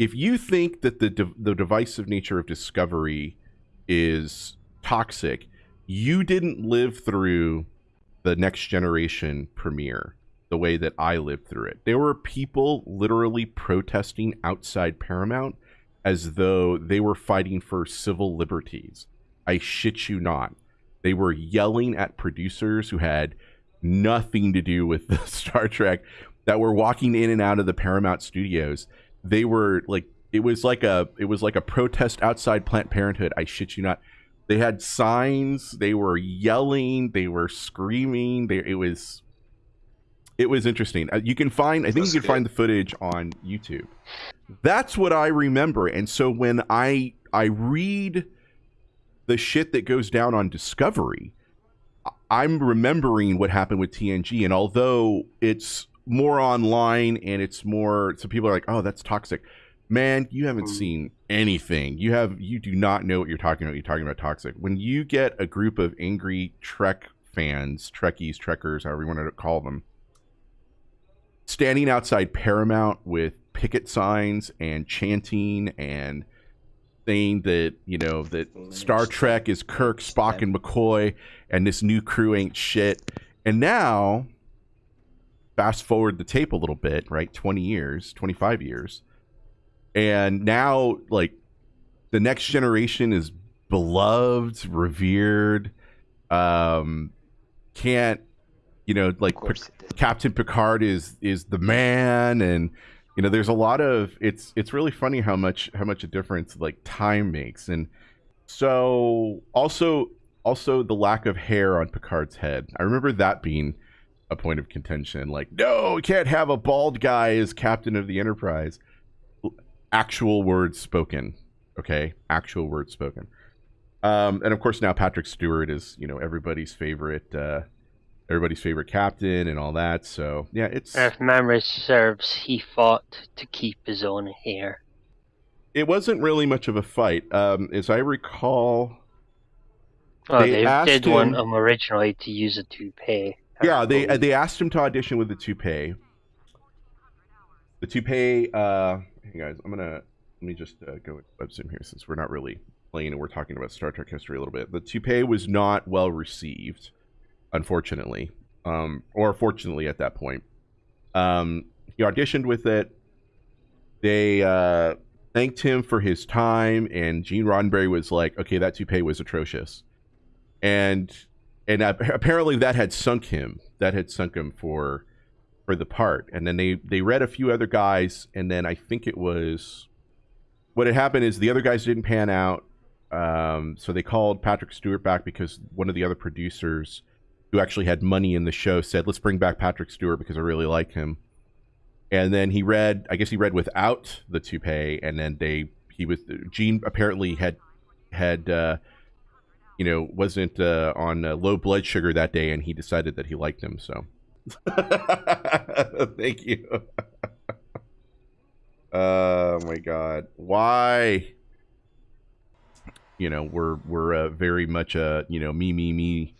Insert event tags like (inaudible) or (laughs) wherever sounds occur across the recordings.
if you think that the de- the divisive nature of Discovery is toxic, you didn't live through the next generation premiere the way that I lived through it. There were people literally protesting outside Paramount as though they were fighting for civil liberties. I shit you not. They were yelling at producers who had nothing to do with (laughs) the Star Trek that were walking in and out of the Paramount studios. They were like it was like a it was like a protest outside Planned Parenthood. I shit you not. They had signs, they were yelling, they were screaming. They it was it was interesting. Uh, you can find, I think That's you can good. find the footage on YouTube. That's what I remember. And so when I I read the shit that goes down on Discovery, I'm remembering what happened with TNG. And although it's more online and it's more, so people are like, oh, that's toxic. Man, you haven't mm. seen anything. You have, you do not know what you're talking about. You're talking about toxic. When you get a group of angry Trek fans, Trekkies, Trekkers, however you want to call them, standing outside Paramount with picket signs and chanting and saying that you know that Star Trek is Kirk, Spock, and McCoy, and this new crew ain't shit. And now, fast forward the tape a little bit, right? Twenty years, twenty five years, and now like the next generation is beloved, revered. Um, can't you know like Captain Picard is is the man, and you know there's a lot of it's it's really funny how much how much a difference like time makes, and so also also the lack of hair on Picard's head. I remember that being a point of contention. Like, no, we can't have a bald guy as captain of the Enterprise. Actual words spoken. Okay, actual words spoken. Um, and of course, now Patrick Stewart is you know everybody's favorite uh, everybody's favorite captain and all that. So yeah, it's if memory serves, he fought to keep his own hair. It wasn't really much of a fight, um, as I recall. Well, they, they did him, want him originally to use a toupee. Yeah, they uh, they asked him to audition with the toupee. The toupee. Uh, hey guys, I'm gonna let me just uh, go with WebZoom here since we're not really playing and we're talking about Star Trek history a little bit. The toupee was not well received unfortunately, um, or fortunately at that point. Um, he auditioned with it. They uh, thanked him for his time, and Gene Roddenberry was like, "Okay, that toupee was atrocious," and and apparently that had sunk him. That had sunk him for for the part. And then they they read a few other guys, and then I think it was what had happened is the other guys didn't pan out. Um, so they called Patrick Stewart back because one of the other producers who actually had money in the show, said, "Let's bring back Patrick Stewart because I really like him." And then he read, I guess he read without the toupee, and then they he was Gene apparently had had uh, you know wasn't uh, on uh, low blood sugar that day, and he decided that he liked him. So, (laughs) thank you. (laughs) oh my God, why? You know, we're we're uh, very much a you know me me me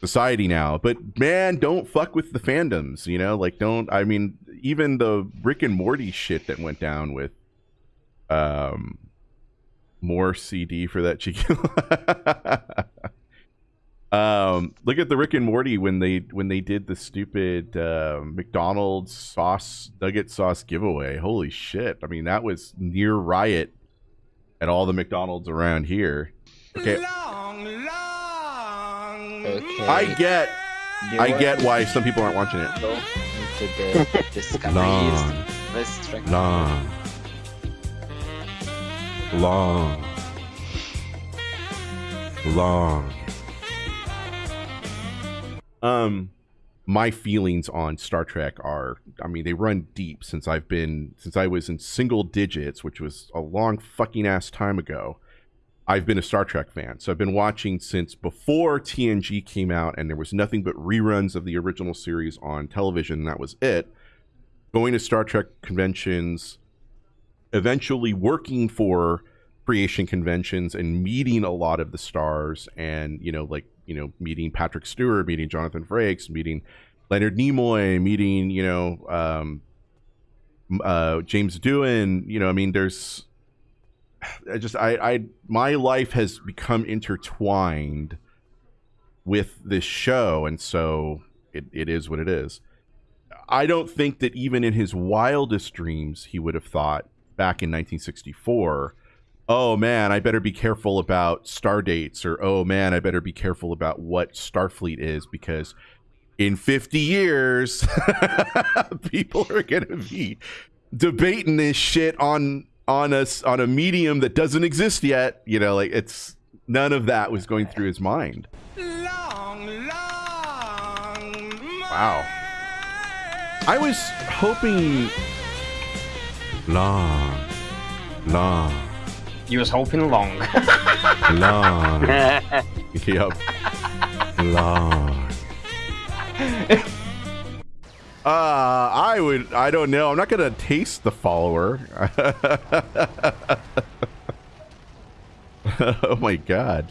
society now. But man, don't fuck with the fandoms, you know? Like don't I mean even the Rick and Morty shit that went down with um more CD for that cheeky (laughs) Um, look at the Rick and Morty when they when they did the stupid uh, McDonald's sauce nugget sauce giveaway. Holy shit! I mean, that was near riot at all the McDonald's around here. Okay. Long, long Okay. I get, you I get why some people aren't watching it. Go into the discoveries. long, long, long, long. Um, my feelings on Star Trek are, I mean, they run deep since I've been, since I was in single digits, which was a long fucking ass time ago. I've been a Star Trek fan. So I've been watching since before TNG came out and there was nothing but reruns of the original series on television. That was it. Going to Star Trek conventions, eventually working for creation conventions and meeting a lot of the stars and, you know, like, you know, meeting Patrick Stewart, meeting Jonathan Frakes, meeting Leonard Nimoy, meeting, you know, um, uh, James Doohan. You know, I mean, there's I just I I my life has become intertwined with this show, and so it, it is what it is. I don't think that even in his wildest dreams he would have thought back in 1964 oh man, I better be careful about star dates, or oh man, I better be careful about what Starfleet is because in 50 years, (laughs) people are going to be debating this shit on on us on a medium that doesn't exist yet. You know, like it's none of that was going through his mind. Long, long wow. I was hoping long, long you was hoping long. long. (laughs) yep. Long. Uh, I would. I don't know. I'm not gonna taste the follower. (laughs) oh my god.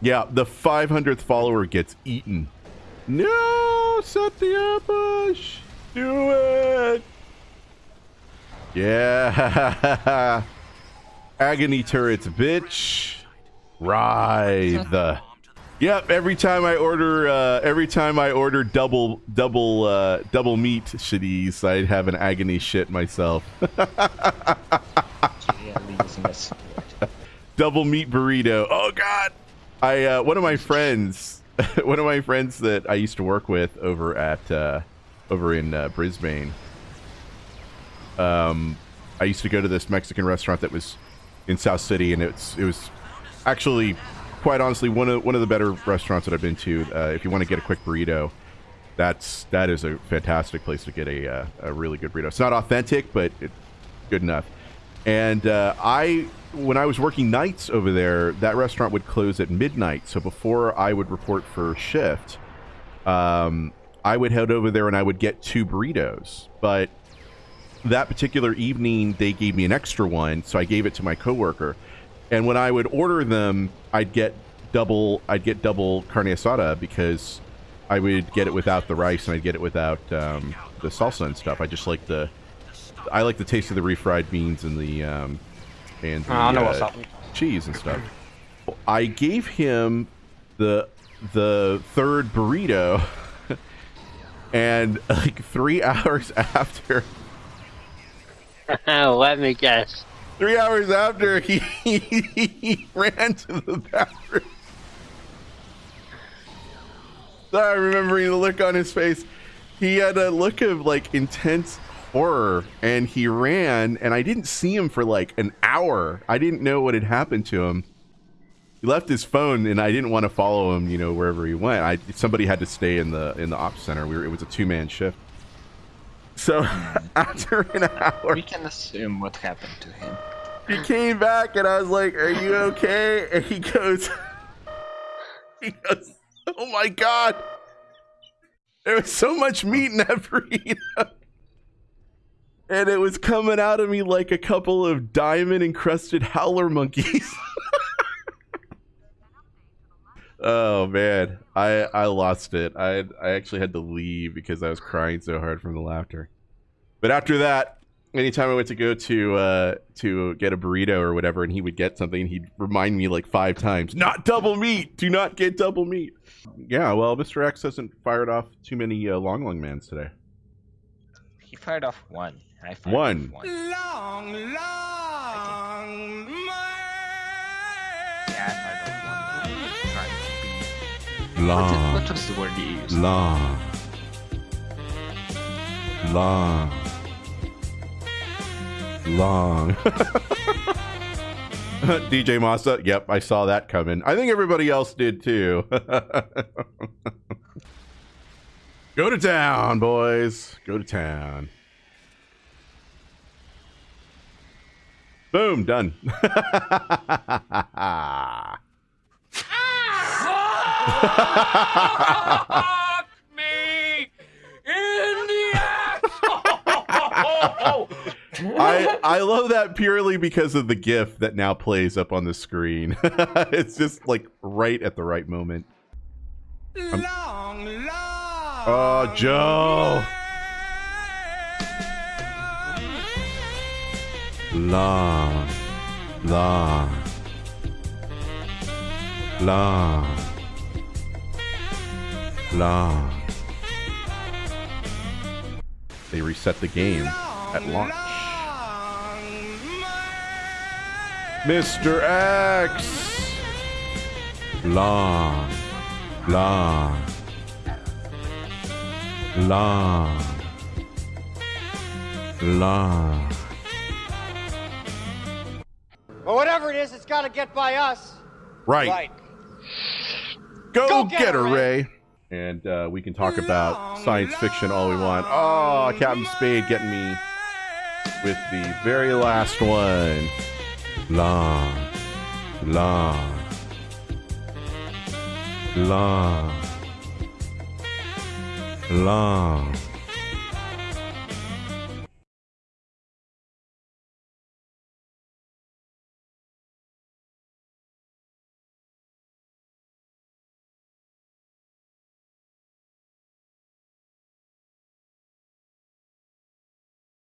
Yeah, the 500th follower gets eaten. No, set the ambush. do it. Yeah. (laughs) Agony turrets, bitch. Writhe. Yep, every time I order uh, every time I order double double uh, double meat shitties, I have an agony shit myself. (laughs) double meat burrito. Oh god. I uh, one of my friends (laughs) one of my friends that I used to work with over at uh, over in uh, Brisbane. Um I used to go to this Mexican restaurant that was in South City, and it's it was actually quite honestly one of one of the better restaurants that I've been to. Uh, if you want to get a quick burrito, that's that is a fantastic place to get a uh, a really good burrito. It's not authentic, but it's good enough. And uh, I, when I was working nights over there, that restaurant would close at midnight. So before I would report for shift, um, I would head over there and I would get two burritos. But that particular evening they gave me an extra one, so I gave it to my coworker. And when I would order them, I'd get double I'd get double carne asada because I would get it without the rice and I'd get it without um, the salsa and stuff. I just like the I like the taste of the refried beans and the um, and the, uh, cheese and stuff. I gave him the the third burrito, (laughs) and like three (laughs) hours after (laughs) Let me guess. Three hours after, (laughs) he, he ran to the bathroom. Sorry, remembering the look on his face. He had a look of like intense horror and he ran and I didn't see him for like an hour. I didn't know what had happened to him. He left his phone and I didn't want to follow him, you know, wherever he went. I somebody had to stay in the in the ops center. We were, it was a two-man shift. So (laughs) mm-hmm. after an hour, we can assume what happened to him. He came back, and I was like, "Are you okay?" And he goes, (laughs) "He goes, oh my god, there was so much meat in that burrito." And it was coming out of me like a couple of diamond encrusted howler monkeys. (laughs) oh man, I I lost it. I I actually had to leave because I was crying so hard from the laughter. But after that, anytime I went to go to uh, to get a burrito or whatever, and he would get something, he'd remind me like five times, "Not double meat. Do not get double meat." Yeah, well, Mr. X hasn't fired off too many uh, long long mans today. He fired off one. I fired one. Off one. Long, long fired off What, what was the word you used? Long. Long long. (laughs) DJ Masa, yep, I saw that coming. I think everybody else did too. (laughs) Go to town, boys. Go to town. Boom, done. (laughs) me in the. I I love that purely because of the GIF that now plays up on the screen. (laughs) it's just like right at the right moment. Long, long, oh, Joe. long, long, long, They reset the game at launch. Mr. X! Long, long, long, long. But whatever it is, it's got to get by us. Right. Right. Go, Go get, get her, her, Ray. And uh, we can talk about science fiction all we want. Oh, Captain Spade getting me with the very last one. Long, long, long, long.